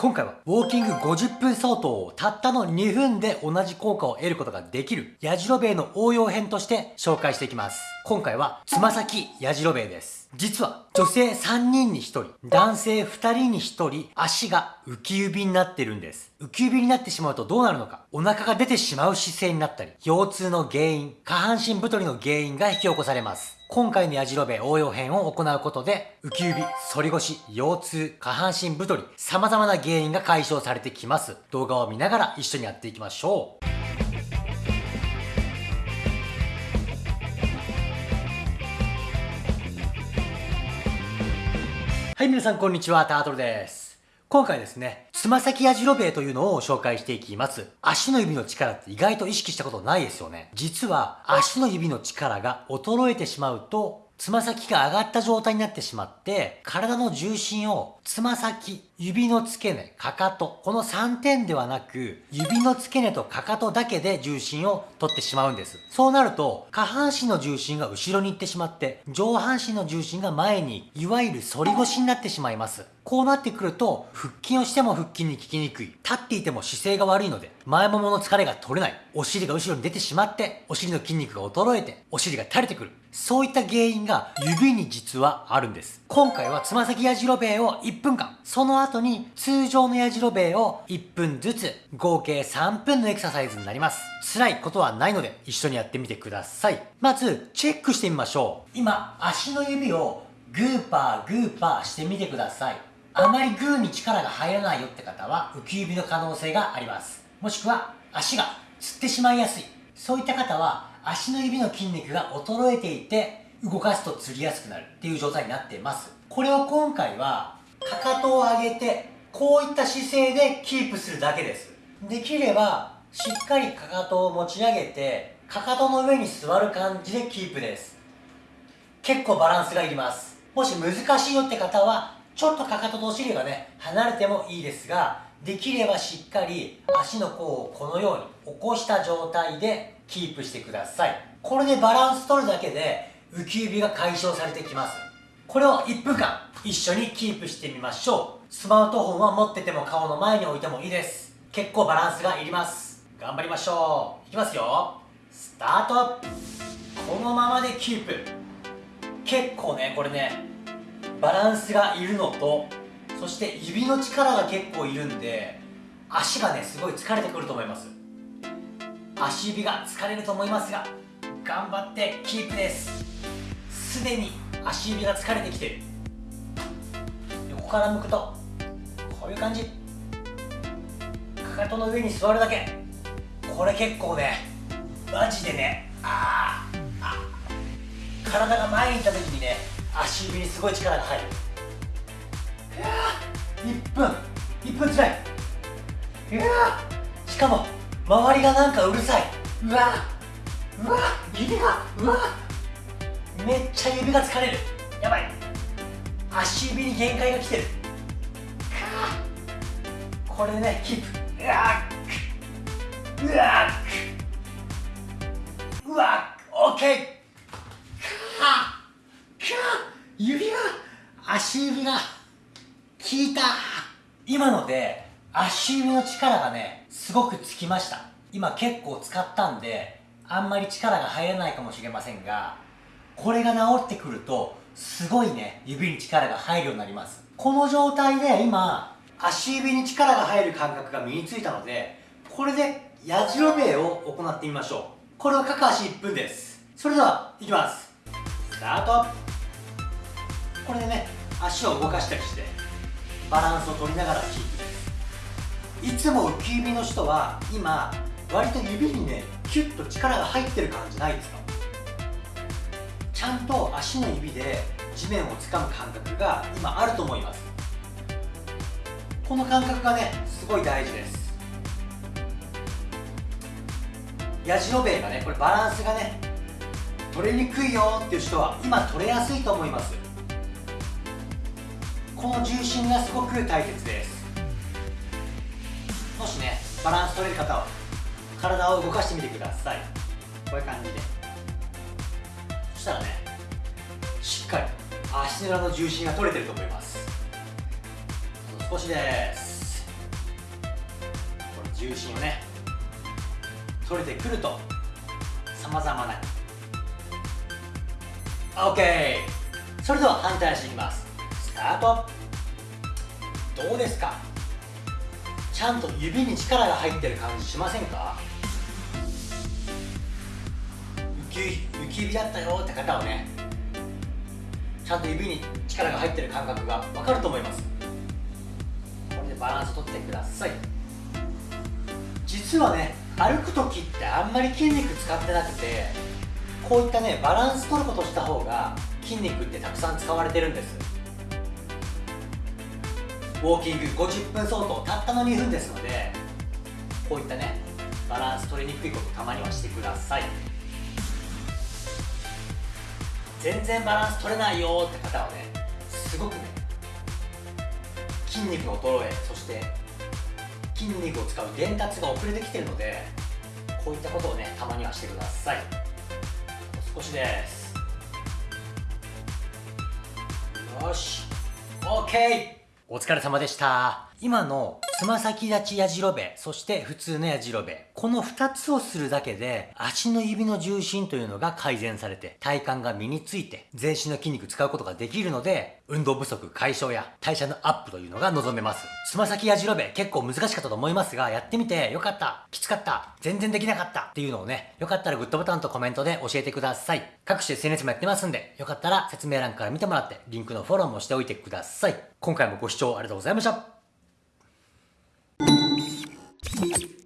今回はウォーキング50分相当をたったの2分で同じ効果を得ることができるやじろべえの応用編として紹介していきます。今回はつま先やじろべえです。実は女性3人に1人、男性2人に1人足が浮き指になってるんです。浮き指になってしまうとどうなるのかお腹が出てしまう姿勢になったり、腰痛の原因、下半身太りの原因が引き起こされます。今回のやじろべ応用編を行うことで、浮き指、反り腰、腰痛、下半身太り、様々な原因が解消されてきます。動画を見ながら一緒にやっていきましょう。はい、皆さんこんにちは、タートルです。今回ですね、つま先やじろべえというのを紹介していきます。足の指の力って意外と意識したことないですよね。実は足の指の力が衰えてしまうとつま先が上がった状態になってしまって、体の重心をつま先、指の付け根、かかと、この3点ではなく、指の付け根とかかとだけで重心を取ってしまうんです。そうなると、下半身の重心が後ろに行ってしまって、上半身の重心が前に、いわゆる反り腰になってしまいます。こうなってくると、腹筋をしても腹筋に効きにくい。立っていても姿勢が悪いので、前ももの疲れが取れない。お尻が後ろに出てしまって、お尻の筋肉が衰えて、お尻が垂れてくる。そういった原因が指に実はあるんです。今回はつま先やじろべえを1分間、その後に通常のやじろべえを1分ずつ、合計3分のエクササイズになります。辛いことはないので一緒にやってみてください。まず、チェックしてみましょう。今、足の指をグーパーグーパーしてみてください。あまりグーに力が入らないよって方は浮き指の可能性があります。もしくは足がつってしまいやすい。そういった方は足の指の筋肉が衰えていて動かすと釣りやすくなるっていう状態になっています。これを今回はかかとを上げてこういった姿勢でキープするだけです。できればしっかりかかとを持ち上げてかかとの上に座る感じでキープです。結構バランスがいります。もし難しいよって方はちょっとかかととお尻がね離れてもいいですができればしっかり足の甲をこのように起こした状態でキープしてください。これでバランス取るだけで浮き指が解消されてきます。これを1分間一緒にキープしてみましょう。スマートフォンは持ってても顔の前に置いてもいいです。結構バランスがいります。頑張りましょう。いきますよ。スタート。このままでキープ。結構ねこれねバランスがいるのとそして指の力が結構いるんで足がねすごい疲れてくると思います。足指が疲れると思いますが頑張ってキープです。すでに足指が疲れてきてる。横から向くとこういう感じ。かかとの上に座るだけ。これ結構ねマジでねああ体が前に行った時にね足指にすごい力が入る。1分。1分つらい。うわしかも周りがなんかうるさい。うわうわ指がうわ。めっちゃ指が疲れる。やばい。足指に限界が来てる。これねキープ。うわうわうわオッケー指が足指が効いた。今ので足指の力がねすごくつきました。今結構使ったんであんまり力が入らないかもしれませんがこれが治ってくるとすごいね指に力が入るようになります。この状態で今足指に力が入る感覚が身についたのでこれでやじろべえを行ってみましょう。これは各足1分です。それではいきます。スタート。これでね足を動かしたりしてバランスを取りながらキープです。いつも浮き指の人は今割と指にねキュッと力が入ってる感じないですか？ちゃんと足の指で地面をつかむ感覚が今あると思います。この感覚がねすごい大事です。やじろべえがねこれバランスがね取れにくいよっていう人は今取れやすいと思います。この重心がすごく大切です。もしねバランス取れる方は体を動かしてみてください。こういう感じで。そしたらねしっかり足の裏の重心が取れてると思います。少しです。重心をね取れてくるとさまざまな OK それでは反対足いきます。タート。どうですか？ちゃんと指に力が入ってる感じしませんか？浮き指だったよって方はねちゃんと指に力が入ってる感覚が分かると思います。これでバランス取ってください。実はね歩く時ってあんまり筋肉使ってなくてこういったねバランス取ることした方が筋肉ってたくさん使われてるんです。ウォーキング50分相当たったの2分ですのでこういったねバランス取りにくいことたまにはしてください。全然バランス取れないよって方はねすごくね筋肉の衰えそして筋肉を使う伝達が遅れてきてるのでこういったことをねたまにはしてください。少しです。よし。OK お疲れ様でした。今のつま先立ちやじろべ、そして普通のやじろべ。この2つをするだけで、足の指の重心というのが改善されて、体幹が身について、全身の筋肉使うことができるので、運動不足解消や代謝のアップというのが望めます。つま先やじろべ、結構難しかったと思いますが、やってみてよかった、きつかった、全然できなかったっていうのをね、よかったらグッドボタンとコメントで教えてください。各種 SNS もやってますんで、よかったら説明欄から見てもらって、リンクのフォローもしておいてください。今回もご視聴ありがとうございました。Thank you.